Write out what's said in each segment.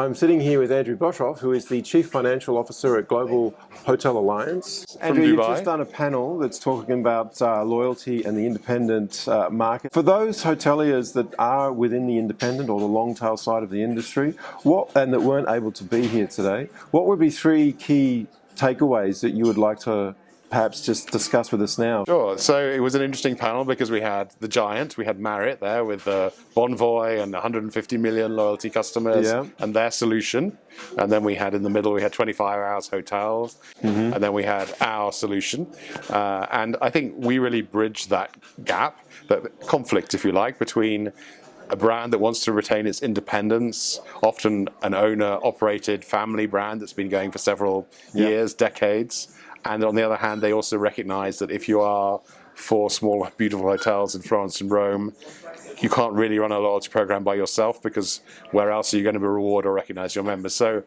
I'm sitting here with Andrew Boshoff, who is the Chief Financial Officer at Global Hotel Alliance. Andrew, you've just done a panel that's talking about uh, loyalty and the independent uh, market. For those hoteliers that are within the independent or the long tail side of the industry, what and that weren't able to be here today, what would be three key takeaways that you would like to perhaps just discuss with us now? Sure. So it was an interesting panel because we had the giant, we had Marriott there with uh, Bonvoy and 150 million loyalty customers yeah. and their solution. And then we had in the middle, we had 25 hours hotels, mm -hmm. and then we had our solution. Uh, and I think we really bridged that gap, that conflict, if you like, between a brand that wants to retain its independence, often an owner-operated family brand that's been going for several yeah. years, decades, and on the other hand, they also recognize that if you are four small, beautiful hotels in Florence and Rome, you can't really run a large program by yourself because where else are you going to reward or recognize your members? So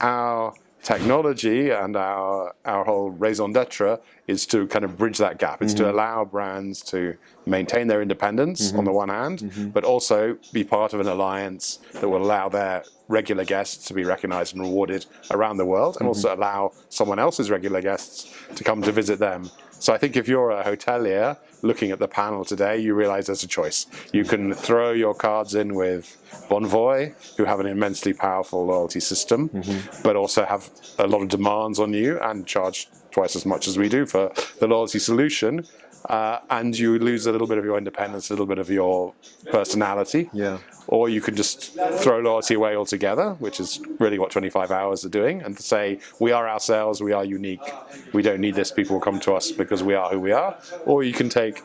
our technology and our, our whole raison d'etre is to kind of bridge that gap. It's mm -hmm. to mm-hmm. allow brands to maintain their independence mm -hmm. on the one hand, mm -hmm. but also be part of an alliance that will allow their regular guests to be recognized and rewarded around the world and also mm-hmm. allow someone else's regular guests to come to visit them. So I think if you're a hotelier looking at the panel today, you realize there's a choice. You can throw your cards in with Bonvoy, who have an immensely powerful loyalty system, mm -hmm. but also have a lot of demands on you and charge twice as much as we do for the loyalty solution. Uh, and you lose a little bit of your independence, a little bit of your personality. Yeah. Or you can just throw loyalty away altogether, which is really what 25 hours are doing, and say, we are ourselves, we are unique, we don't need this, people will come to us because we are who we are. Or you can take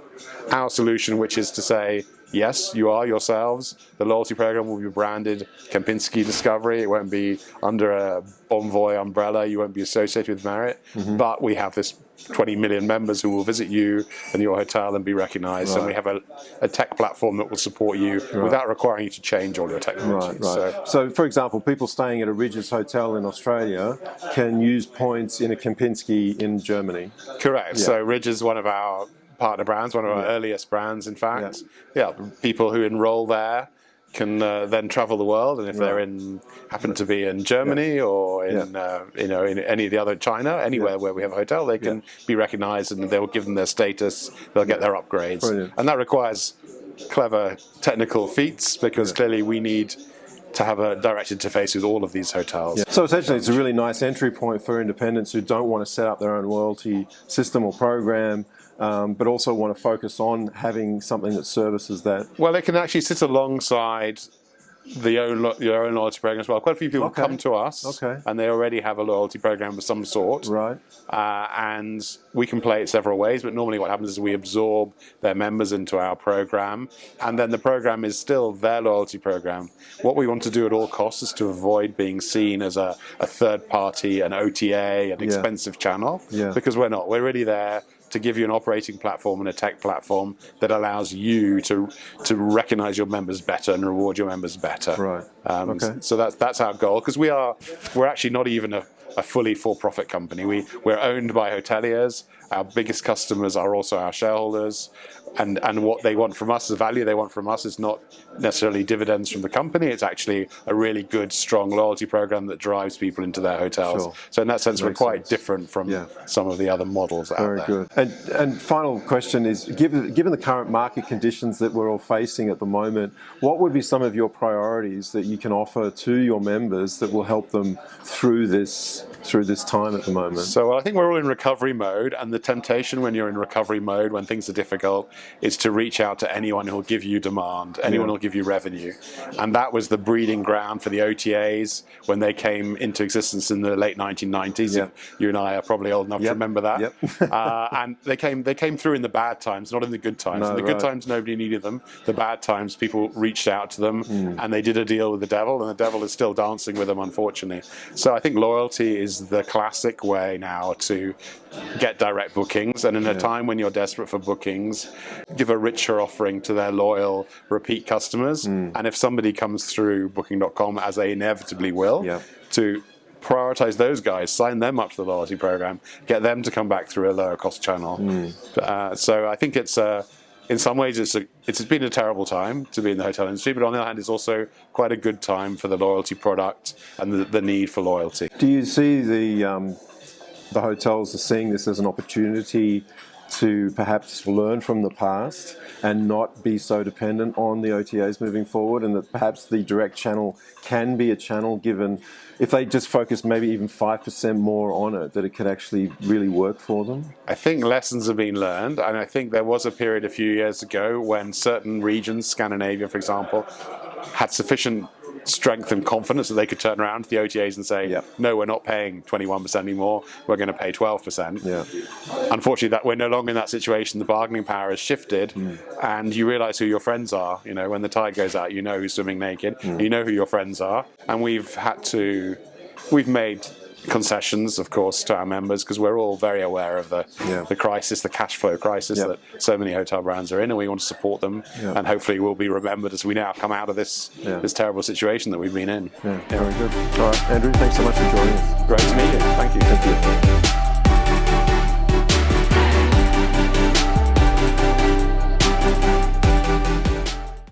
our solution, which is to say, yes, you are yourselves. The loyalty program will be branded Kempinski Discovery. It won't be under a Bonvoy umbrella. You won't be associated with Marriott. Mm -hmm. But we have this 20 million members who will visit you and your hotel and be recognized. Right. And we have a, a, tech platform that will support you right. without requiring you to change all your technology. Right, right. So, so, for example, people staying at a Rydges Hotel in Australia can use points in a Kempinski in Germany. Correct. Yeah. So Rydges is one of our partner brands, one of our yeah. earliest brands, in fact. Yeah. yeah, people who enroll there can uh, then travel the world, and if right. they're in, happen to be in Germany yeah. or in, yeah. uh, you know, in any of the other China, anywhere yeah. where we have a hotel, they can be recognised, and they'll give them their status. They'll get their upgrades, Brilliant. and that requires clever technical feats because clearly we need to have a direct interface with all of these hotels. Yeah. So essentially it's a really nice entry point for independents who don't want to set up their own loyalty system or program um, but also want to focus on having something that services that. Well, it can actually sit alongside the own your own loyalty program as well. Quite a few people okay. come to us, okay. and they already have a loyalty program of some sort, right? Uh, and we can play it several ways. But normally, what happens is we absorb their members into our program, and then the program is still their loyalty program. What we want to do at all costs is to avoid being seen as a, a third party, an OTA, an yeah. expensive channel, yeah. because we're not. We're really there to give you an operating platform and a tech platform that allows you to to recognize your members better and reward your members better. Right. Um, okay. So that's that's our goal because we are we're actually not even a, a fully for-profit company. We we're owned by hoteliers. Our biggest customers are also our shareholders and, and what they want from us, the value they want from us is not necessarily dividends from the company, it's actually a really good, strong loyalty program that drives people into their hotels. Sure. So in that sense, Makes we're quite sense. different from yeah. some of the other models Very out there. Very good. And, and final question is, given, given the current market conditions that we're all facing at the moment, what would be some of your priorities that you can offer to your members that will help them through this through this time at the moment? So I think we're all in recovery mode and the temptation when you're in recovery mode, when things are difficult, is to reach out to anyone who'll give you demand, anyone who'll give you revenue. And that was the breeding ground for the OTAs when they came into existence in the late 1990s. Yeah. You and I are probably old enough yep. to remember that. Yep. uh, and they came they came through in the bad times, not in the good times. No, in the right. good times, nobody needed them. The bad times, people reached out to them mm. and they did a deal with the devil, and the devil is still dancing with them, unfortunately. So I think loyalty is the classic way now to get direct bookings. And in a time when you're desperate for bookings, give a richer offering to their loyal repeat customers. Mm. And if somebody comes through booking.com, as they inevitably will, yeah. to prioritize those guys, sign them up to the loyalty program, get them to come back through a lower cost channel. Mm. Uh, so I think it's a in some ways it's a, it's been a terrible time to be in the hotel industry, but on the other hand, it's also quite a good time for the loyalty product and the, the need for loyalty. Do you see the um, the hotels are seeing this as an opportunity to perhaps learn from the past and not be so dependent on the OTAs moving forward and that perhaps the direct channel can be a channel given if they just focus maybe even 5% more on it that it could actually really work for them? I think lessons have been learned and I think there was a period a few years ago when certain regions, Scandinavia for example, had sufficient strength and confidence that they could turn around to the OTAs and say, yep. no, we're not paying 21% anymore, we're going to pay 12%. Yeah. Unfortunately, that we're no longer in that situation. The bargaining power has shifted mm. and you realize who your friends are. You know, when the tide goes out, you know who's swimming naked, mm. you know who your friends are. And we've had to, we've made concessions, of course, to our members because we're all very aware of the yeah. the crisis, the cash flow crisis yep. that so many hotel brands are in, and we want to support them. Yep. And hopefully, we'll be remembered as we now come out of this yeah. this terrible situation that we've been in. Yeah, very good. All right, Andrew, thanks so much for joining us. Great to meet you. Thank you. Thank you.